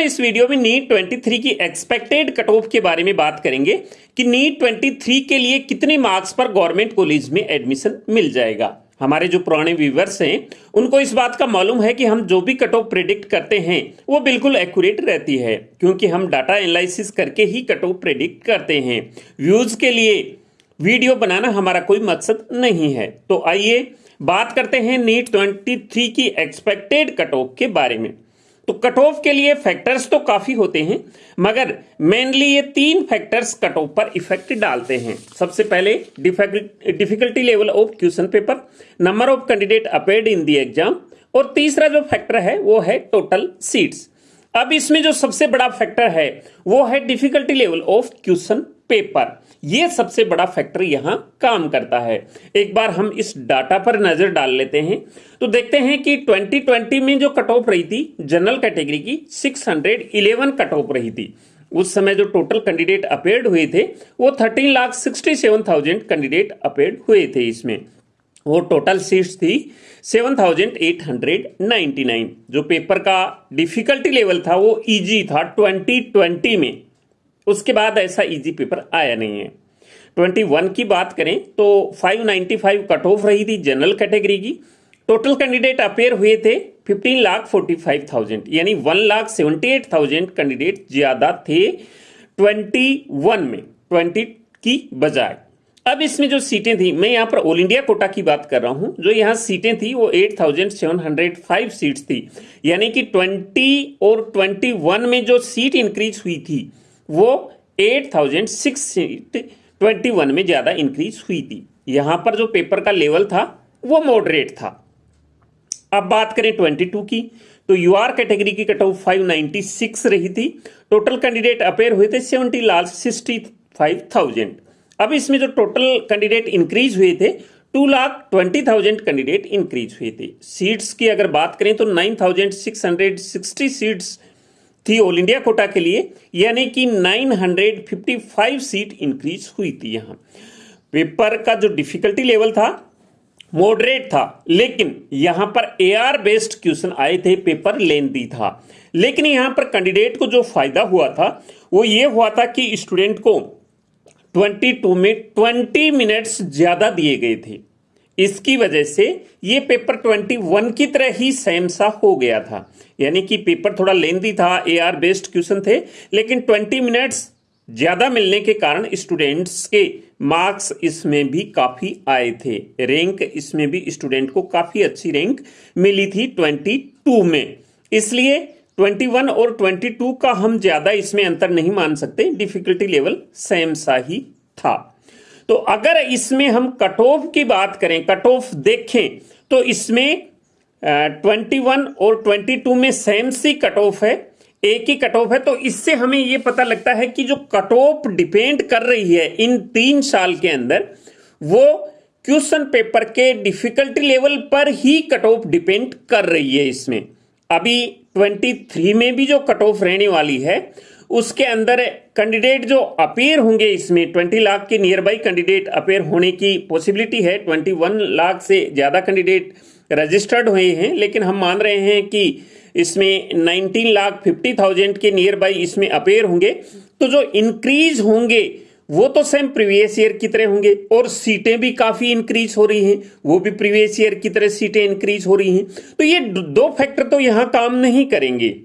इस वीडियो में नीट 23 की एक्सपेक्टेड कट ऑफ़ के बारे में बात करेंगे कि नीट 23 के लिए कितने मार्क्स पर गवर्नमेंट कॉलेज में एडमिशन मिल जाएगा। हमारे जो पुराने व्यूवर्स हैं, उनको इस बात का मालूम है कि हम जो भी कट ऑफ़ प्रिडिक्ट करते हैं, वो बिल्कुल एक्यूरेट रहती है, क्योंकि हम डाटा एनालिसिस करके ही कट ऑफ़ प्रिडिक्ट करते हैं। व्यूज़ के लिए वीडियो बनाना हमारा कोई मकसद नहीं है। तो आइए बात करते हैं नीट 23 की एक्सपेक्टेड कट ऑफ़ के बारे में। तो कट ऑफ़ के लिए फैक्टर्स तो काफ़ी होते हैं, मगर मेनली ये तीन फैक्टर्स कट ऑफ़ पर इफ़ेक्ट डालते हैं। सबसे पहले difficulty level of question paper number of candidate appeared in the exam और तीसरा जो फैक्टर है, वो है टोटल सीट्स अब इसमें जो सबसे बड़ा फैक्टर है, वो है difficulty level of question paper. ये सबसे बड़ा फैक्टर यहाँ काम करता है। एक बार हम इस डाटा पर नज़र डाल लेते हैं। तो देखते हैं कि 2020 में जो कट ऑफ़ रही थी जनरल कैटेगरी की 611 कट ऑफ़ रही थी। उस समय जो टोटल कैंडिडेट अपेयर्ड हुए थे वो thirteen lakh sixty seven thousand candidate appeared हुए थे इसमें। वो टोटल सीट्स थी 7,899 जो पेपर का डिफिकल्टी लेवल था वो इजी था 2020 में। उसके बाद ऐसा इजी पेपर आया नहीं है। 21 की बात करें तो 595 कट ऑफ़ रही थी जनरल कैटेगरी की। टोटल कैंडिडेट अपेयर हुए थे 15 लाख 45,000 यानी 1 लाख 78,000 कैंडिडेट ज़्यादा थे 21 में 20 की बजाय। अब इसमें जो सीटें थी मैं यहाँ पर ऑल इंडिया कोटा की बात कर रहा हूँ। जो यहाँ सीटें थी वो 8,705 सीट्स थी। यानी कि 20 और 21 में जो सीट इंक्रीज हुई थी वो 8,006 सीट 21 में ज़्यादा इंक्रीज हुई थी। यहाँ पर जो पेपर का लेवल था वो मॉडरेट था। अब बात करें 22 की तो यूआर कैटेगरी की कट ऑफ़ 596 रही थी। टोटल कैंडिडेट अपेयर हुए थे seventy lakh sixty five thousand अब इसमें जो टोटल कैंडिडेट इंक्रीज हुए थे two lakh twenty thousand candidate increase हुए थे। सीट्स की अगर बात करें तो nine thousand six hundred sixty seats थी ऑल इंडिया कोटा के लिए, यानी कि 955 सीट इंक्रीज हुई थी यहाँ। पेपर का जो डिफिकल्टी लेवल था मॉडरेट था, लेकिन यहाँ पर एआर बेस्ड क्वेश्चन आए थे पेपर लेंदी था। लेकिन यहाँ पर कैंडिडेट को जो फ़ायदा हुआ था, वो ये हुआ था कि स्टूडेंट को 22 में 20 मिनट्स ज़्यादा दिए गए थे। इसकी वजह से ये पेपर 21 की तरह ही सेम सा हो गया था। यानी कि पेपर थोड़ा लेंदी था ए आर बेस्ड क्वेश्चन थे, लेकिन 20 मिनट्स ज़्यादा मिलने के कारण स्टूडेंट्स के मार्क्स इसमें भी काफ़ी आए थे। रैंक इसमें भी स्टूडेंट को काफ़ी अच्छी रैंक मिली थी 22 में। इसलिए 21 और 22 का हम ज़्यादा इसमें अंतर नहीं मान सकते डिफिकल्टी लेवल सेम सा ही था। तो अगर इसमें हम कट ऑफ़ की बात करें कट ऑफ़ देखें तो इसमें ट्वेंटी वन और ट्वेंटी टू में सेम सी कट ऑफ़ है, एक ही कट ऑफ़ है तो इससे हमें यह पता लगता है कि जो कट ऑफ़ डिपेंड कर रही है इन तीन साल के अंदर, वो क्वेश्चन पेपर के डिफिकल्टी लेवल पर ही कट ऑफ़ डिपेंड कर रही है इसमें। अभी 23 में भी जो कट ऑफ़ रहने वाली है उसके अंदर कैंडिडेट जो अपेयर होंगे इसमें 20 लाख के नियर बाई कैंडिडेट अपेयर होने की पॉसिबिलिटी है। 21 लाख से ज़्यादा कैंडिडेट रजिस्टर्ड हुए हैं, लेकिन हम मान रहे हैं कि इसमें 19 लाख 50 थाउज़ेंड के नियर बाई इसमें अपेयर होंगे। तो जो इंक्रीज होंगे, वो तो सेम प्रीवियस ईयर की तरह होंगे, और सीटें भी काफ़ी इंक्रीज हो रही हैं। वो भी प्रीवियस ईयर की तरह सीटें इंक्रीज हो रही हैं। तो ये दो फैक्टर तो यहाँ काम नहीं करेंगे।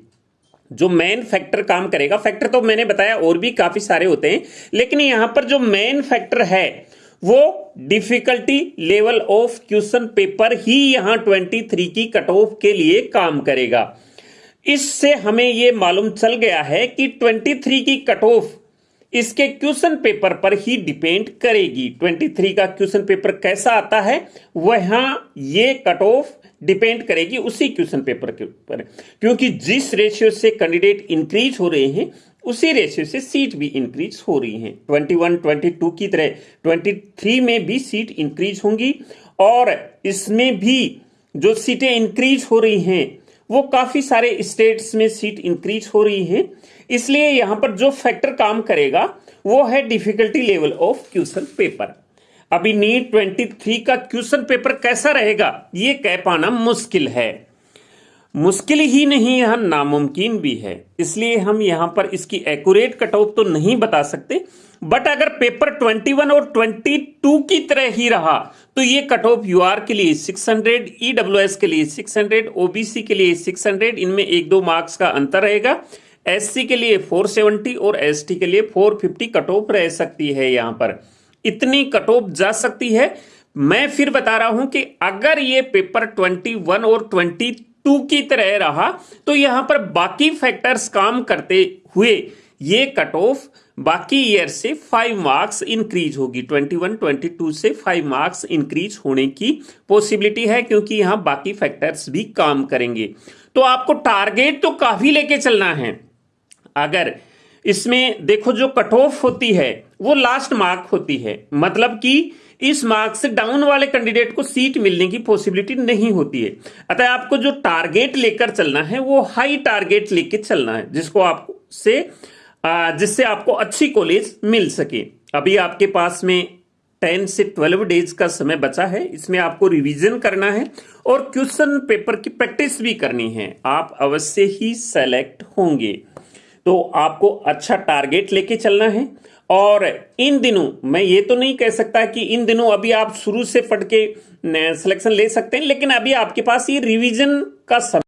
जो मेन फैक्टर काम करेगा। फैक्टर तो मैंने बताया, और भी काफ़ी सारे होते हैं। लेकिन यहाँ पर जो मेन फैक्टर है, वो difficulty level of question paper ही यहाँ 23 की कट ऑफ़ के लिए काम करेगा। इससे हमें यह मालूम चल गया है कि 23 की कट ऑफ़ इसके क्वेश्चन पेपर पर ही डिपेंड करेगी। 23 का क्वेश्चन पेपर कैसा आता है वहाँ ये कट ऑफ़ डिपेंड करेगी उसी क्वेश्चन पेपर के ऊपर। क्योंकि जिस रेशियो से कैंडिडेट इंक्रीज हो रहे हैं उसी रेशियो से सीट भी इंक्रीज हो रही हैं। 21, 22 की तरह 23 में भी सीट इंक्रीज होंगी और इसमें भी जो सीटें इंक्रीज हो रही हैं वो काफ़ी सारे स्टेट्स में सीट इंक्रीज हो रही हैं। इसलिए यहाँ पर जो फैक्टर काम करेगा, वो है difficulty level of question paper अभी नीट 23 का क्वेश्चन पेपर कैसा रहेगा, ये कह पाना मुश्किल है। मुश्किल ही नहीं, यह नामुमकिन भी है। इसलिए हम यहाँ पर इसकी एक्यूरेट कट ऑफ़ तो नहीं बता सकते बट अगर पेपर 21 और 22 की तरह ही रहा तो ये कट ऑफ़ यूआर के लिए 600 ईडब्ल्यूएस के लिए 600 ओबीसी के लिए 600 इनमें एक दो मार्क्स का अंतर रहेगा। एससी के लिए 470 और एसटी के लिए 450 कट ऑफ़ रह सकती है यहाँ पर। इतनी कट ऑफ़ जा सकती है। मैं फिर बता रहा हूँ कि अगर ये पेपर 21 और 22 की तरह रहा तो यहाँ पर बाकी फैक्टर्स काम करते हुए ये कट ऑफ़ बाकी ईयर से फाइव मार्क्स इंक्रीज होगी। 21 22 से फाइव मार्क्स इंक्रीज होने की पॉसिबिलिटी है, क्योंकि यहाँ बाकी फैक्टर्स भी काम करेंगे। तो आपको टारगेट तो काफ़ी लेके चलना है। अगर इसमें देखो जो कट ऑफ़ होती है, वो लास्ट मार्क होती है। मतलब कि इस मार्क से डाउन वाले कैंडिडेट को सीट मिलने की पॉसिबिलिटी नहीं होती है। अतः आपको जो टारगेट लेकर चलना है, वो हाई टारगेट लेकर चलना है, जिसको आप से जिससे आपको अच्छी कॉलेज मिल सके। अभी आपके पास में टेन से ट्वेल्व डेज़ का समय बचा है, इसमें आपको रिवीजन करना है और क्वेश्चन पेपर की प्रैक्टिस भी करनी है। आप अवश्य ही सेलेक्ट होंगे। तो आपको अच्छा टारगेट लेके चलना है। और इन दिनों, मैं ये तो नहीं कह सकता कि इन दिनों अभी आप शुरू से पढ़ के सिलेक्शन ले सकते हैं, लेकिन अभी आपके पास ये रिवीजन का समय